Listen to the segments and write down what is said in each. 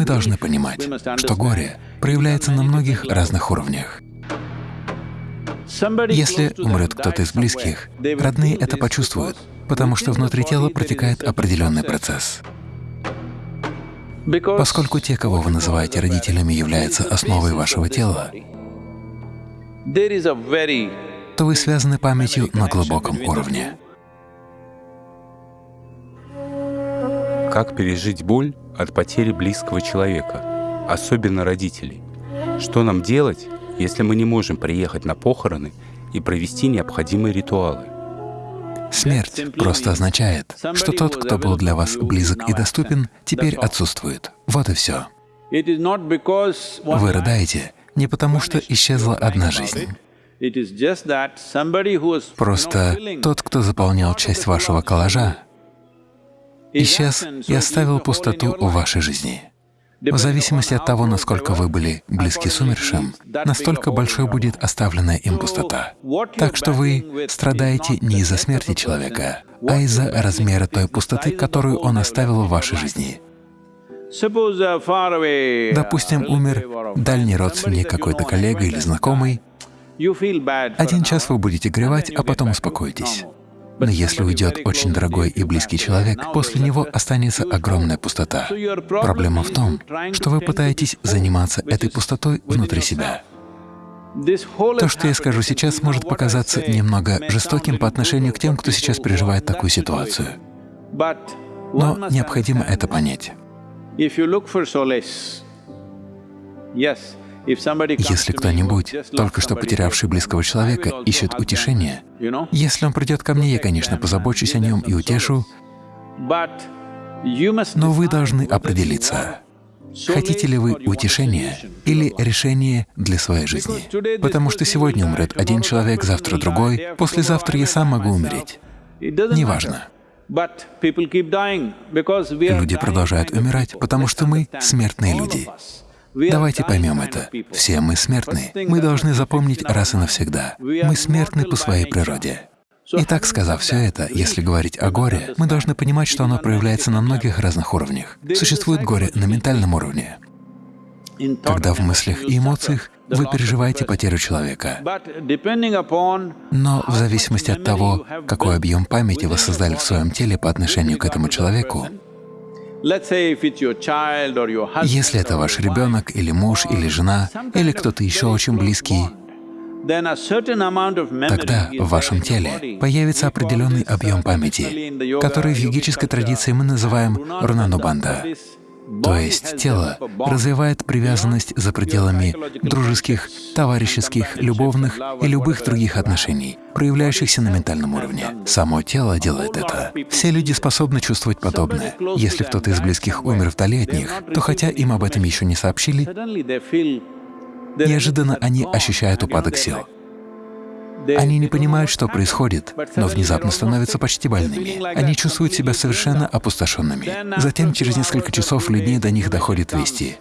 Мы должны понимать, что горе проявляется на многих разных уровнях. Если умрет кто-то из близких, родные это почувствуют, потому что внутри тела протекает определенный процесс. Поскольку те, кого вы называете родителями, являются основой вашего тела, то вы связаны памятью на глубоком уровне. Как пережить боль от потери близкого человека, особенно родителей? Что нам делать, если мы не можем приехать на похороны и провести необходимые ритуалы? Смерть просто означает, что тот, кто был для вас близок и доступен, теперь отсутствует. Вот и все. Вы рыдаете не потому, что исчезла одна жизнь. Просто тот, кто заполнял часть вашего коллажа, исчез и оставил пустоту в вашей жизни. В зависимости от того, насколько вы были близки с умершим, настолько большой будет оставленная им пустота. Так что вы страдаете не из-за смерти человека, а из-за размера той пустоты, которую он оставил в вашей жизни. Допустим, умер дальний родственник, какой-то коллега или знакомый. Один час вы будете горевать, а потом успокоитесь. Но если уйдет очень дорогой и близкий человек, после него останется огромная пустота. Проблема в том, что вы пытаетесь заниматься этой пустотой внутри себя. То, что я скажу сейчас, может показаться немного жестоким по отношению к тем, кто сейчас переживает такую ситуацию. Но необходимо это понять. Если кто-нибудь, только что потерявший близкого человека, ищет утешения, если он придет ко мне, я, конечно, позабочусь о нем и утешу, но вы должны определиться, хотите ли вы утешения или решение для своей жизни. Потому что сегодня умрет один человек, завтра другой, послезавтра я сам могу умереть. Неважно. Люди продолжают умирать, потому что мы — смертные люди. Давайте поймем это. Все мы смертны. Мы должны запомнить раз и навсегда. Мы смертны по своей природе. Итак, сказав все это, если говорить о горе, мы должны понимать, что оно проявляется на многих разных уровнях. Существует горе на ментальном уровне, когда в мыслях и эмоциях вы переживаете потерю человека. Но в зависимости от того, какой объем памяти вы создали в своем теле по отношению к этому человеку, если это ваш ребенок или муж или жена или кто-то еще очень близкий, тогда в вашем теле появится определенный объем памяти, который в йогической традиции мы называем рунанубанда. То есть тело развивает привязанность за пределами дружеских, товарищеских, любовных и любых других отношений, проявляющихся на ментальном уровне. Само тело делает это. Все люди способны чувствовать подобное. Если кто-то из близких умер вдали от них, то хотя им об этом еще не сообщили, неожиданно они ощущают упадок сил. Они не понимают, что происходит, но внезапно становятся почти больными. Они чувствуют себя совершенно опустошенными. Затем через несколько часов или дней до них доходят вести.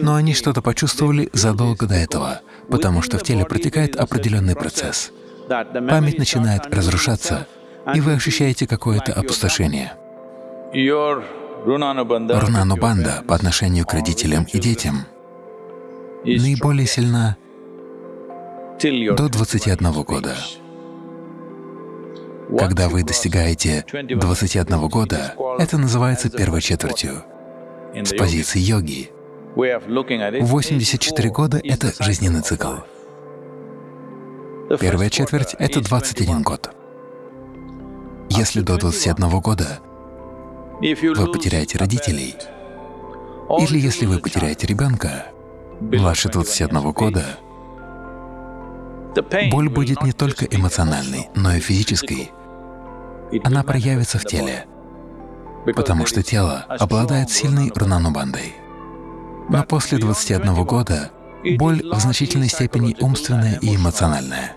Но они что-то почувствовали задолго до этого, потому что в теле протекает определенный процесс. Память начинает разрушаться, и вы ощущаете какое-то опустошение. Рунанубанда по отношению к родителям и детям наиболее сильна до 21 года. Когда вы достигаете 21 года, это называется первой четвертью. С позиции йоги 84 года — это жизненный цикл. Первая четверть — это 21 год. Если до 21 года вы потеряете родителей, или если вы потеряете ребенка, младше 21 года, боль будет не только эмоциональной, но и физической. Она проявится в теле, потому что тело обладает сильной рунанубандой. Но после 21 года боль в значительной степени умственная и эмоциональная.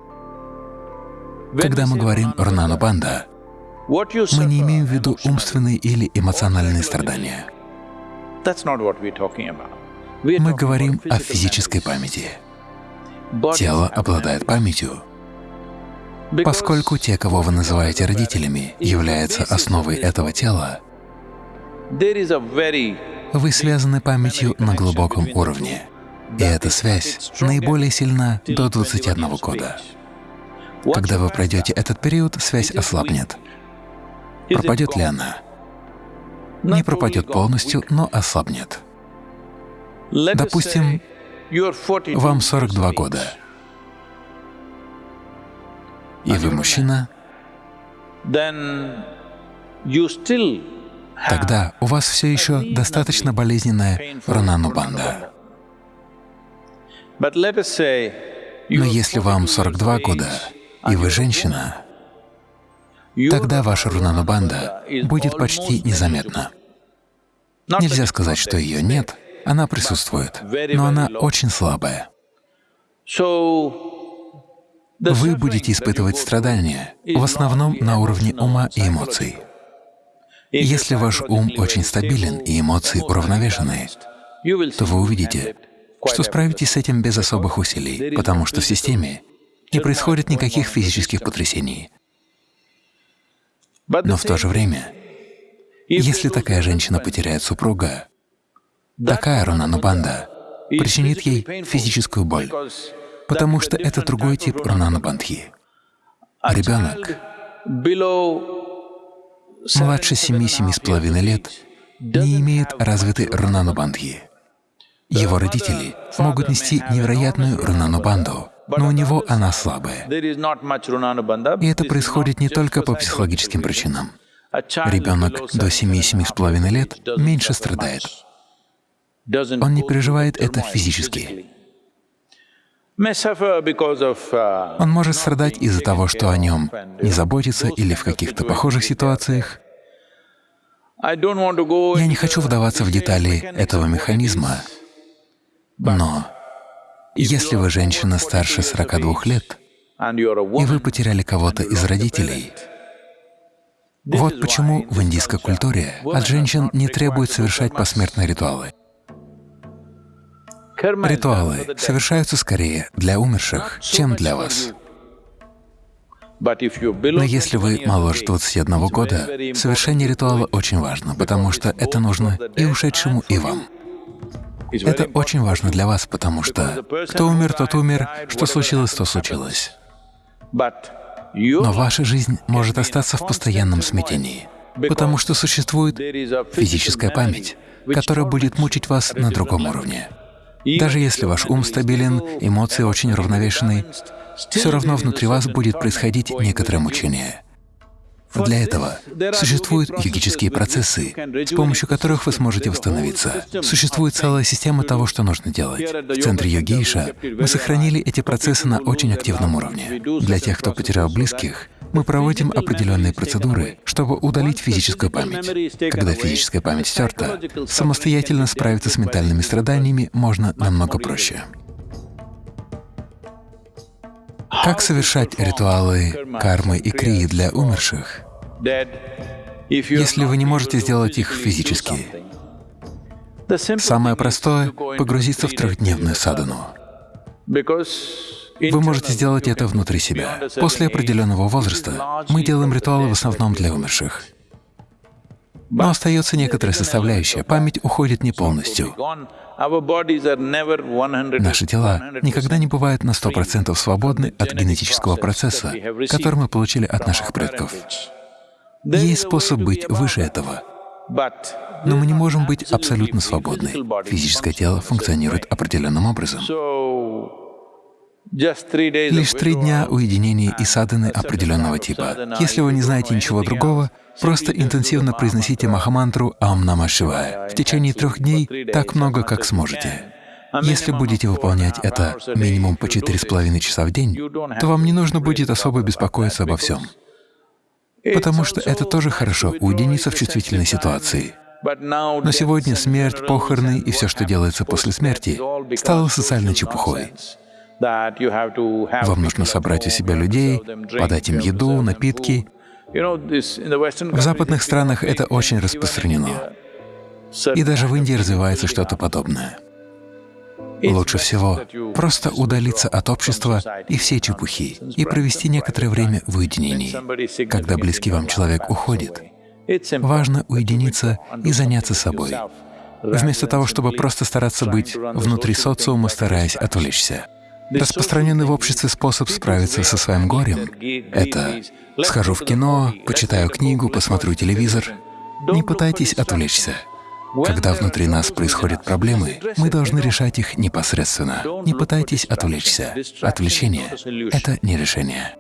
Когда мы говорим «рунанубанда», мы не имеем в виду умственные или эмоциональные страдания. Мы говорим о физической памяти. Тело обладает памятью. Поскольку те, кого вы называете родителями, являются основой этого тела, Вы связаны памятью на глубоком уровне, и эта связь наиболее сильна до 21 года. Когда вы пройдете этот период, связь ослабнет. Пропадет ли она? Не пропадет полностью, но ослабнет. Допустим, вам 42 года, и вы мужчина, тогда у вас все еще достаточно болезненная рананубанда. Но если вам 42 года, и вы женщина, тогда ваша рунанубанда будет почти незаметна. Нельзя сказать, что ее нет, она присутствует, но она очень слабая. Вы будете испытывать страдания, в основном на уровне ума и эмоций. Если ваш ум очень стабилен и эмоции уравновешенные, то вы увидите, что справитесь с этим без особых усилий, потому что в системе не происходит никаких физических потрясений. Но в то же время, если такая женщина потеряет супруга, такая Рунанубанда причинит ей физическую боль, потому что это другой тип Рунанубандхи. Ребенок младше семи-семи с половиной лет не имеет развитой Рунанубандхи. Его родители могут нести невероятную Рунанубанду, но у него она слабая. И это происходит не только по психологическим причинам. Ребенок до 7-7,5 лет меньше страдает. Он не переживает это физически. Он может страдать из-за того, что о нем не заботится или в каких-то похожих ситуациях. Я не хочу вдаваться в детали этого механизма, но если вы женщина старше 42 лет, и вы потеряли кого-то из родителей, вот почему в индийской культуре от женщин не требуют совершать посмертные ритуалы. Ритуалы совершаются скорее для умерших, чем для вас. Но если вы моложе 21 года, совершение ритуала очень важно, потому что это нужно и ушедшему, и вам. Это очень важно для вас, потому что кто умер, тот умер, что случилось, то случилось. Но ваша жизнь может остаться в постоянном смятении, потому что существует физическая память, которая будет мучить вас на другом уровне. Даже если ваш ум стабилен, эмоции очень равновешены, все равно внутри вас будет происходить некоторое мучение. Для этого существуют йогические процессы, с помощью которых вы сможете восстановиться. Существует целая система того, что нужно делать. В центре йогейша мы сохранили эти процессы на очень активном уровне. Для тех, кто потерял близких, мы проводим определенные процедуры, чтобы удалить физическую память. Когда физическая память стерта, самостоятельно справиться с ментальными страданиями можно намного проще. Как совершать ритуалы кармы и крии для умерших, если вы не можете сделать их физически? Самое простое — погрузиться в трехдневную садану. Вы можете сделать это внутри себя. После определенного возраста мы делаем ритуалы в основном для умерших. Но остается некоторая составляющая, память уходит не полностью. Наши тела никогда не бывают на 100% свободны от генетического процесса, который мы получили от наших предков. Есть способ быть выше этого. Но мы не можем быть абсолютно свободны. Физическое тело функционирует определенным образом. Лишь три дня уединения и садханы определенного типа. Если вы не знаете ничего другого, просто интенсивно произносите махамантру «Ам Нама Шивая» в течение трех дней так много, как сможете. Если будете выполнять это минимум по четыре с половиной часа в день, то вам не нужно будет особо беспокоиться обо всем, потому что это тоже хорошо — уединиться в чувствительной ситуации. Но сегодня смерть, похороны и все, что делается после смерти, стало социальной чепухой. Вам нужно собрать у себя людей, подать им еду, напитки. В западных странах это очень распространено. И даже в Индии развивается что-то подобное. Лучше всего просто удалиться от общества и всей чепухи и провести некоторое время в уединении. Когда близкий вам человек уходит, Важно уединиться и заняться собой, вместо того, чтобы просто стараться быть внутри социума, стараясь отвлечься. Распространенный в обществе способ справиться со своим горем — это «схожу в кино, почитаю книгу, посмотрю телевизор». Не пытайтесь отвлечься. Когда внутри нас происходят проблемы, мы должны решать их непосредственно. Не пытайтесь отвлечься. Отвлечение — это не решение.